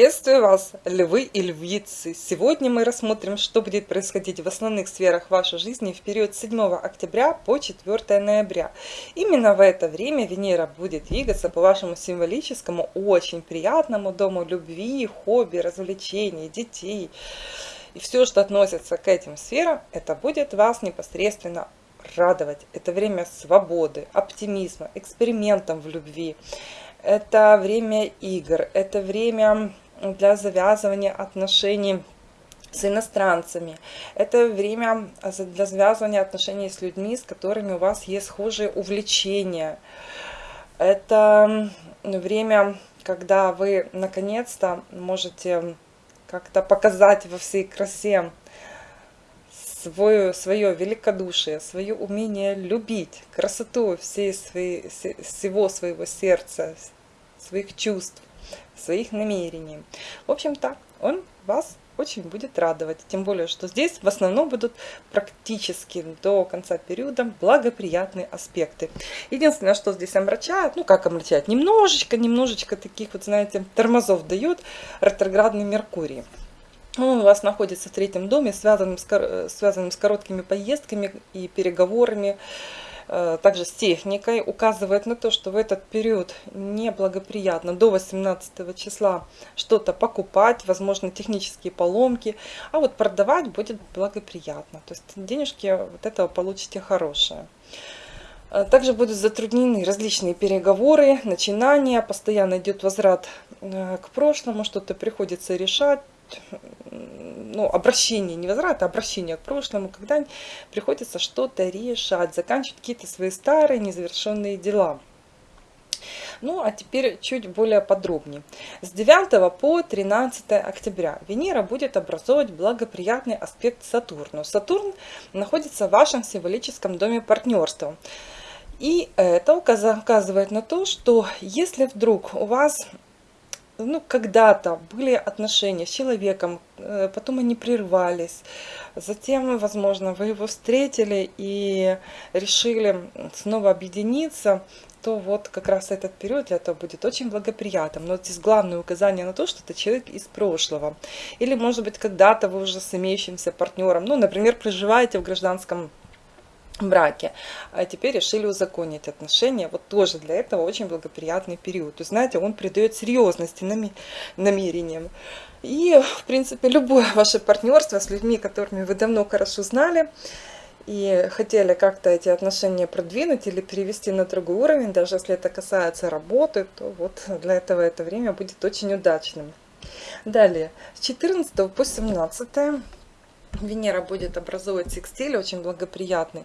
Приветствую вас, львы и львицы! Сегодня мы рассмотрим, что будет происходить в основных сферах вашей жизни в период 7 октября по 4 ноября. Именно в это время Венера будет двигаться по вашему символическому, очень приятному дому любви, хобби, развлечений, детей. И все, что относится к этим сферам, это будет вас непосредственно радовать. Это время свободы, оптимизма, экспериментом в любви это время игр, это время для завязывания отношений с иностранцами. Это время для завязывания отношений с людьми, с которыми у вас есть схожие увлечения. Это время, когда вы наконец-то можете как-то показать во всей красе свое, свое великодушие, свое умение любить, красоту всей своей, всего своего сердца, своих чувств, своих намерений. В общем-то, он вас очень будет радовать. Тем более, что здесь в основном будут практически до конца периода благоприятные аспекты. Единственное, что здесь омрачает, ну как омрачает, немножечко, немножечко таких вот, знаете, тормозов дает ретроградный Меркурий. Он у вас находится в третьем доме, связанным с, связанным с короткими поездками и переговорами, также с техникой, указывает на то, что в этот период неблагоприятно до 18 числа что-то покупать, возможно, технические поломки, а вот продавать будет благоприятно. То есть денежки вот этого получите хорошие. Э, также будут затруднены различные переговоры, начинания, постоянно идет возврат э, к прошлому, что-то приходится решать, ну, обращение, не возврат, а обращение к прошлому, когда приходится что-то решать, заканчивать какие-то свои старые незавершенные дела. Ну, а теперь чуть более подробнее. С 9 по 13 октября Венера будет образовывать благоприятный аспект Сатурну. Сатурн находится в вашем символическом доме партнерства. И это указывает на то, что если вдруг у вас ну, когда-то были отношения с человеком, э, потом они прервались, затем, возможно, вы его встретили и решили снова объединиться, то вот как раз этот период для этого будет очень благоприятным. Но здесь главное указание на то, что это человек из прошлого. Или, может быть, когда-то вы уже с имеющимся партнером, ну, например, проживаете в гражданском браке, а теперь решили узаконить отношения. Вот тоже для этого очень благоприятный период. То знаете, он придает серьезности намерениям. И, в принципе, любое ваше партнерство с людьми, которыми вы давно хорошо знали, и хотели как-то эти отношения продвинуть или перевести на другой уровень, даже если это касается работы, то вот для этого это время будет очень удачным. Далее, с 14 по 17 Венера будет образовывать секстиль, очень благоприятный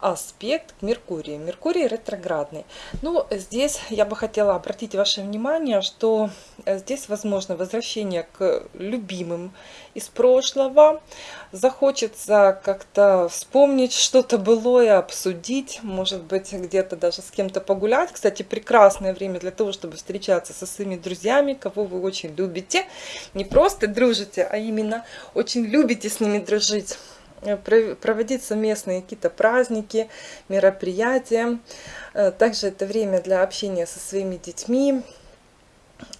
аспект к Меркурию. Меркурий ретроградный. Ну, здесь я бы хотела обратить ваше внимание, что э, здесь возможно возвращение к любимым из прошлого. Захочется как-то вспомнить что-то былое, обсудить, может быть, где-то даже с кем-то погулять. Кстати, прекрасное время для того, чтобы встречаться со своими друзьями, кого вы очень любите. Не просто дружите, а именно очень любите с ними дружить. Э, проводить совместные какие-то праздники, мероприятия. Э, также это время для общения со своими детьми.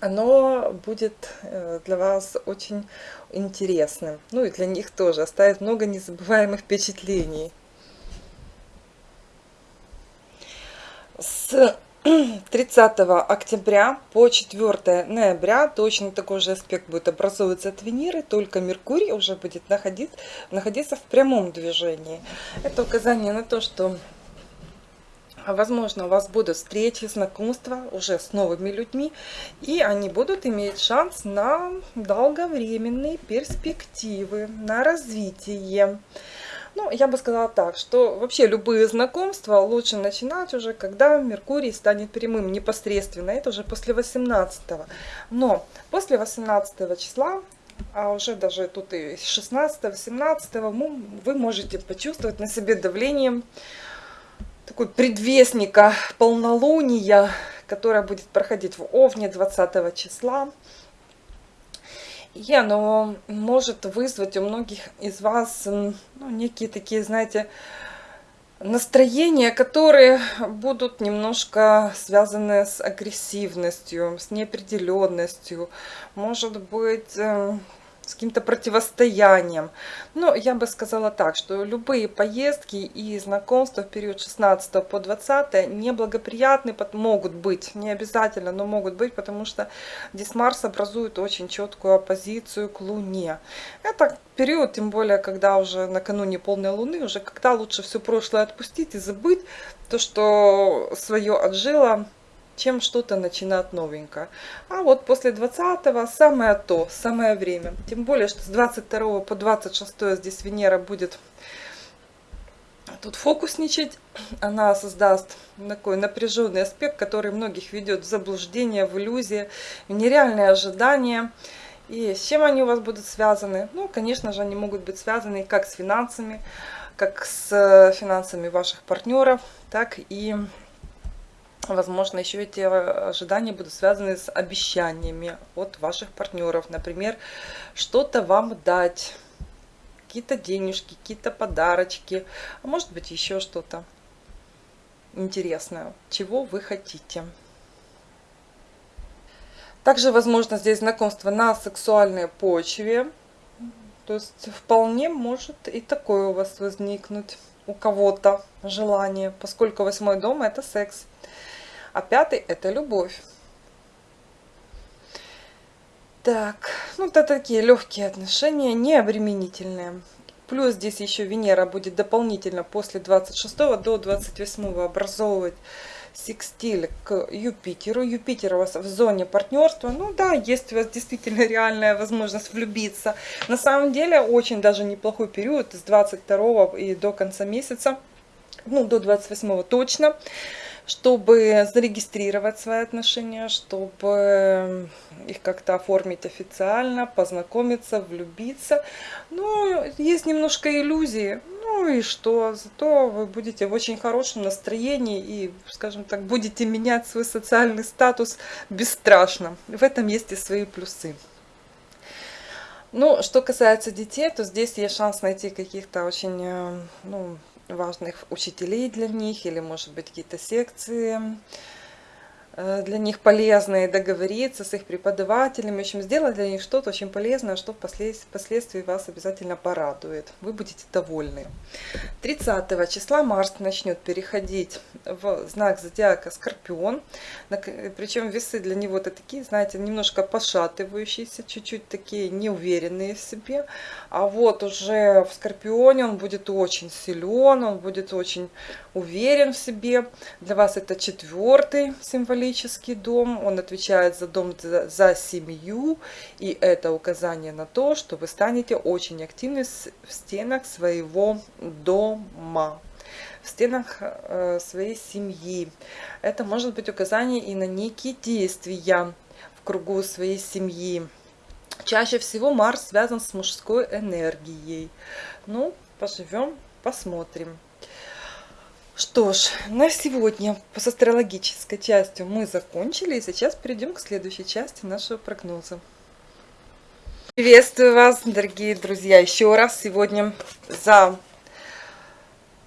Оно будет э, для вас очень интересным. Ну и для них тоже оставит много незабываемых впечатлений. С 30 октября по 4 ноября точно такой же аспект будет образовываться от Венеры, только Меркурий уже будет находить, находиться в прямом движении. Это указание на то, что возможно у вас будут встречи, знакомства уже с новыми людьми, и они будут иметь шанс на долговременные перспективы, на развитие. Ну, я бы сказала так, что вообще любые знакомства лучше начинать уже, когда Меркурий станет прямым непосредственно. Это уже после 18 -го. Но после 18 числа, а уже даже тут и 16-17 вы можете почувствовать на себе давление такой предвестника полнолуния, которое будет проходить в Овне 20 числа и оно может вызвать у многих из вас ну, некие такие, знаете, настроения, которые будут немножко связаны с агрессивностью, с неопределенностью, может быть, эм, с каким-то противостоянием. Но я бы сказала так, что любые поездки и знакомства в период 16 по 20 неблагоприятны, могут быть, не обязательно, но могут быть, потому что здесь Марс образует очень четкую оппозицию к Луне. Это период, тем более, когда уже накануне полной Луны, уже когда лучше все прошлое отпустить и забыть то, что свое отжило, чем что-то начинать новенькое. А вот после 20 самое то, самое время. Тем более, что с 22 по 26 здесь Венера будет тут фокусничать. Она создаст такой напряженный аспект, который многих ведет в заблуждение, в иллюзии, в нереальные ожидания. И с чем они у вас будут связаны? Ну, конечно же, они могут быть связаны как с финансами, как с финансами ваших партнеров, так и Возможно, еще эти э, ожидания будут связаны с обещаниями от ваших партнеров. Например, что-то вам дать, какие-то денежки, какие-то подарочки, а может быть еще что-то интересное, чего вы хотите. Также возможно здесь знакомство на сексуальной почве. То есть вполне может и такое у вас возникнуть у кого-то желание, поскольку восьмой дом это секс а пятый это любовь. Так, ну это такие легкие отношения, не обременительные. Плюс здесь еще Венера будет дополнительно после 26 до 28 образовывать секстиль к Юпитеру. Юпитер у вас в зоне партнерства. Ну да, есть у вас действительно реальная возможность влюбиться. На самом деле очень даже неплохой период с 22 и до конца месяца. Ну, до 28 точно чтобы зарегистрировать свои отношения, чтобы их как-то оформить официально, познакомиться, влюбиться. Но есть немножко иллюзии. Ну и что? Зато вы будете в очень хорошем настроении и, скажем так, будете менять свой социальный статус бесстрашно. В этом есть и свои плюсы. Ну, что касается детей, то здесь есть шанс найти каких-то очень э, ну, важных учителей для них, или, может быть, какие-то секции для них полезные, договориться с их преподавателями, в общем, сделать для них что-то очень полезное, что впоследствии вас обязательно порадует. Вы будете довольны. 30 числа Марс начнет переходить в знак зодиака Скорпион. Причем весы для него это такие, знаете, немножко пошатывающиеся, чуть-чуть такие неуверенные в себе. А вот уже в Скорпионе он будет очень силен, он будет очень уверен в себе. Для вас это четвертый символ символический дом, он отвечает за дом за, за семью, и это указание на то, что вы станете очень активны в стенах своего дома в стенах э, своей семьи. Это может быть указание и на некие действия в кругу своей семьи. Чаще всего Марс связан с мужской энергией. Ну, поживем, посмотрим. Что ж, на сегодня с астрологической частью мы закончили, и сейчас перейдем к следующей части нашего прогноза. Приветствую вас, дорогие друзья, еще раз. Сегодня за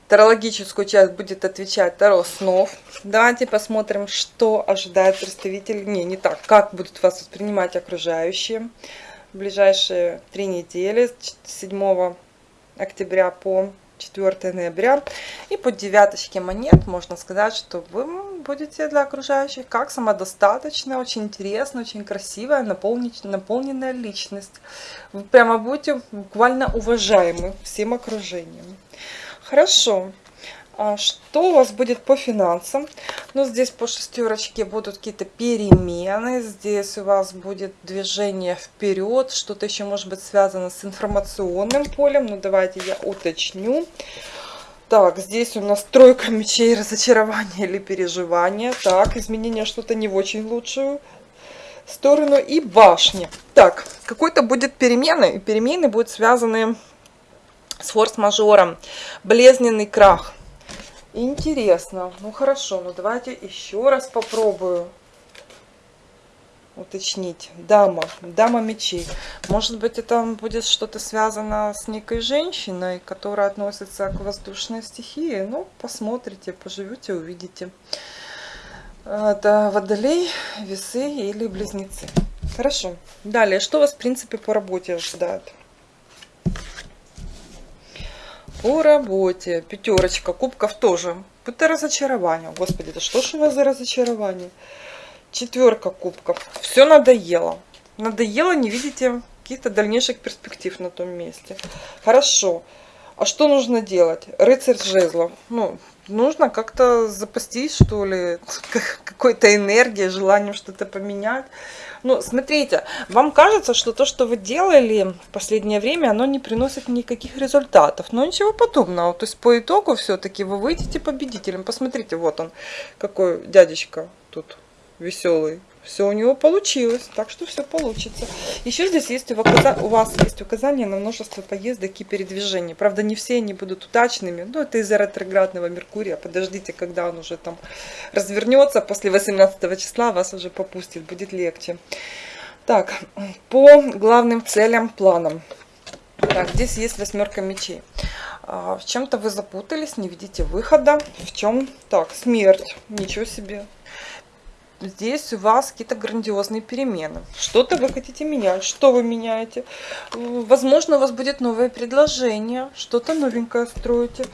тарологическую часть будет отвечать Таро снов. Давайте посмотрим, что ожидает представитель, не, не так, как будут вас воспринимать окружающие в ближайшие три недели, с 7 октября по 4 ноября. И по девяточке монет можно сказать, что вы будете для окружающих как самодостаточная, очень интересная, очень красивая, наполненная личность. Вы прямо будете буквально уважаемы всем окружением. Хорошо. А что у вас будет по финансам? Ну, здесь по шестерочке будут какие-то перемены. Здесь у вас будет движение вперед. Что-то еще может быть связано с информационным полем. Ну, давайте я уточню. Так, здесь у нас тройка мечей, разочарование или переживание. Так, изменение что-то не в очень лучшую сторону. И башня. Так, какой-то будет перемены. И перемены будут связаны с форс-мажором. Болезненный крах. Интересно. Ну хорошо, ну давайте еще раз попробую. уточнить. Дама, дама мечей. Может быть, это будет что-то связано с некой женщиной, которая относится к воздушной стихии. Ну, посмотрите, поживете, увидите. Это водолей, весы или близнецы. Хорошо. Далее, что вас, в принципе, по работе ожидает? По работе. Пятерочка кубков тоже. Это разочарование. Господи, да что ж у вас за разочарование? Четверка кубков. Все надоело. Надоело, не видите каких-то дальнейших перспектив на том месте. Хорошо. А что нужно делать? Рыцарь жезлов. Ну, нужно как-то запастись, что ли, какой-то энергией, желанием что-то поменять. Ну, смотрите, вам кажется, что то, что вы делали в последнее время, оно не приносит никаких результатов. Но ничего подобного. То есть по итогу все-таки вы выйдете победителем. Посмотрите, вот он, какой дядечка тут веселый. Все у него получилось, так что все получится. Еще здесь есть у вас есть указания на множество поездок и передвижений. Правда, не все они будут удачными. Но это из-за ретроградного Меркурия. Подождите, когда он уже там развернется. После 18 числа вас уже попустит, будет легче. Так, по главным целям, планам. Так, здесь есть восьмерка мечей. А, в чем-то вы запутались, не видите выхода. В чем? Так, смерть. Ничего себе здесь у вас какие-то грандиозные перемены. Что-то вы хотите менять. Что вы меняете? Возможно, у вас будет новое предложение. Что-то новенькое строите.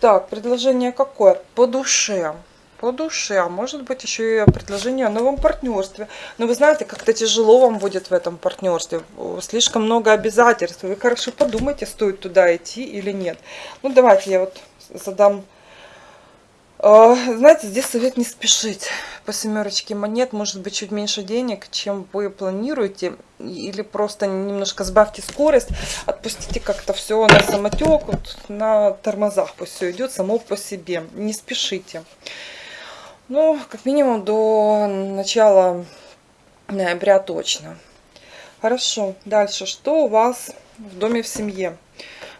Так, предложение какое? По душе. По душе. А может быть еще и предложение о новом партнерстве. Но вы знаете, как-то тяжело вам будет в этом партнерстве. Слишком много обязательств. Вы хорошо подумайте, стоит туда идти или нет. Ну, давайте я вот задам знаете, здесь совет не спешить. По семерочке монет может быть чуть меньше денег, чем вы планируете. Или просто немножко сбавьте скорость, отпустите как-то все на самотек, вот на тормозах пусть все идет само по себе. Не спешите. Ну, как минимум до начала ноября точно. Хорошо, дальше. Что у вас в доме в семье?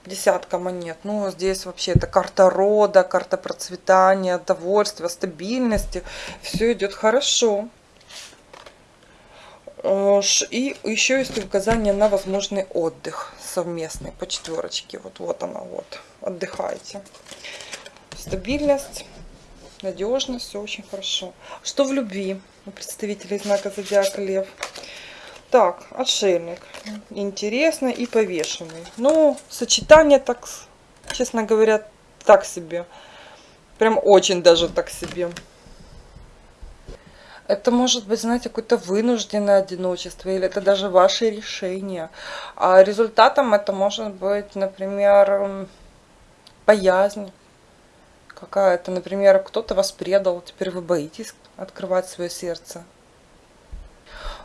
Десятка монет. Ну, здесь вообще это карта рода, карта процветания, довольствия, стабильности. Все идет хорошо. Э, и еще есть указание на возможный отдых совместный по четверочке. Вот, вот она, вот. Отдыхайте. Стабильность, надежность, все очень хорошо. Что в любви у представителей знака Зодиака Лев? Так, отшельник. Интересно и повешенный. Ну, сочетание так, честно говоря, так себе. Прям очень даже так себе. Это может быть, знаете, какое-то вынужденное одиночество, или это даже ваше решение. А результатом это может быть, например, боязнь какая-то. Например, кто-то вас предал, теперь вы боитесь открывать свое сердце.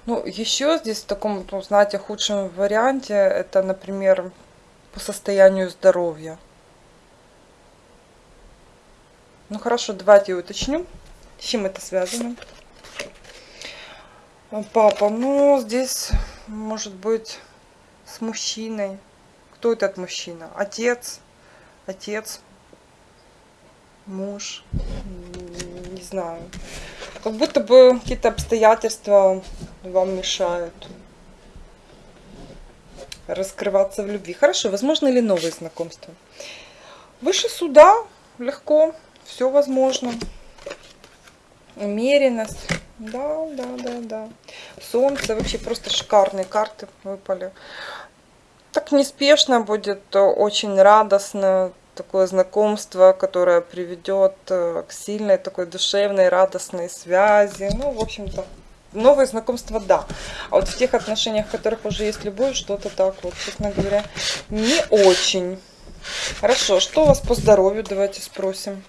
Ну, еще здесь в таком, ну, знаете, худшем варианте, это, например, по состоянию здоровья. Ну, хорошо, давайте уточню, с чем это связано. Папа, ну, здесь, может быть, с мужчиной. Кто этот мужчина? Отец? Отец? Муж? Не знаю. Как будто бы какие-то обстоятельства вам мешают раскрываться в любви. Хорошо, возможно ли новые знакомства? Выше суда легко, все возможно. Умеренность. Да, да, да, да. Солнце, вообще просто шикарные карты выпали. Так неспешно будет, очень радостно такое знакомство, которое приведет э, к сильной такой душевной, радостной связи. Ну, в общем-то, новые знакомства, да. А вот в тех отношениях, в которых уже есть любовь, что-то так вот, честно говоря, не очень. Хорошо, что у вас по здоровью, давайте спросим.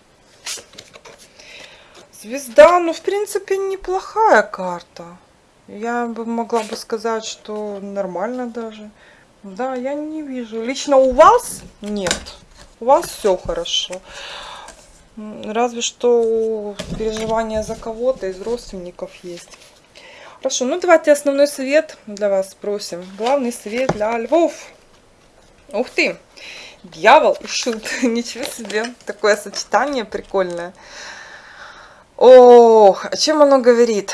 Звезда, ну, в принципе, неплохая карта. Я бы могла бы сказать, что нормально даже. Да, я не вижу. Лично у вас нет. У вас все хорошо. Разве что переживания за кого-то из родственников есть. Хорошо, ну давайте основной совет для вас спросим. Главный совет для львов. Ух ты, дьявол и шут. Ничего себе, такое сочетание прикольное. Ох, о чем оно говорит?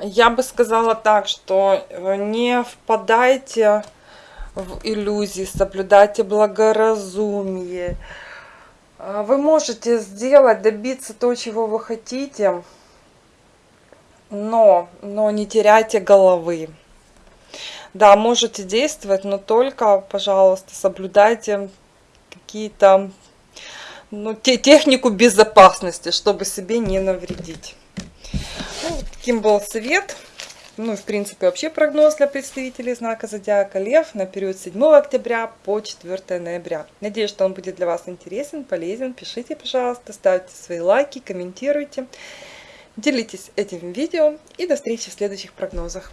Я бы сказала так, что э, не впадайте в иллюзии, соблюдайте благоразумие. А, вы можете сделать, добиться то, чего вы хотите, но, но не теряйте головы. Да, можете действовать, но только, пожалуйста, соблюдайте какие-то ну, те, технику безопасности, чтобы себе не навредить. Ну, таким был совет. Ну, в принципе, вообще прогноз для представителей знака Зодиака Лев на период 7 октября по 4 ноября. Надеюсь, что он будет для вас интересен, полезен. Пишите, пожалуйста, ставьте свои лайки, комментируйте. Делитесь этим видео и до встречи в следующих прогнозах.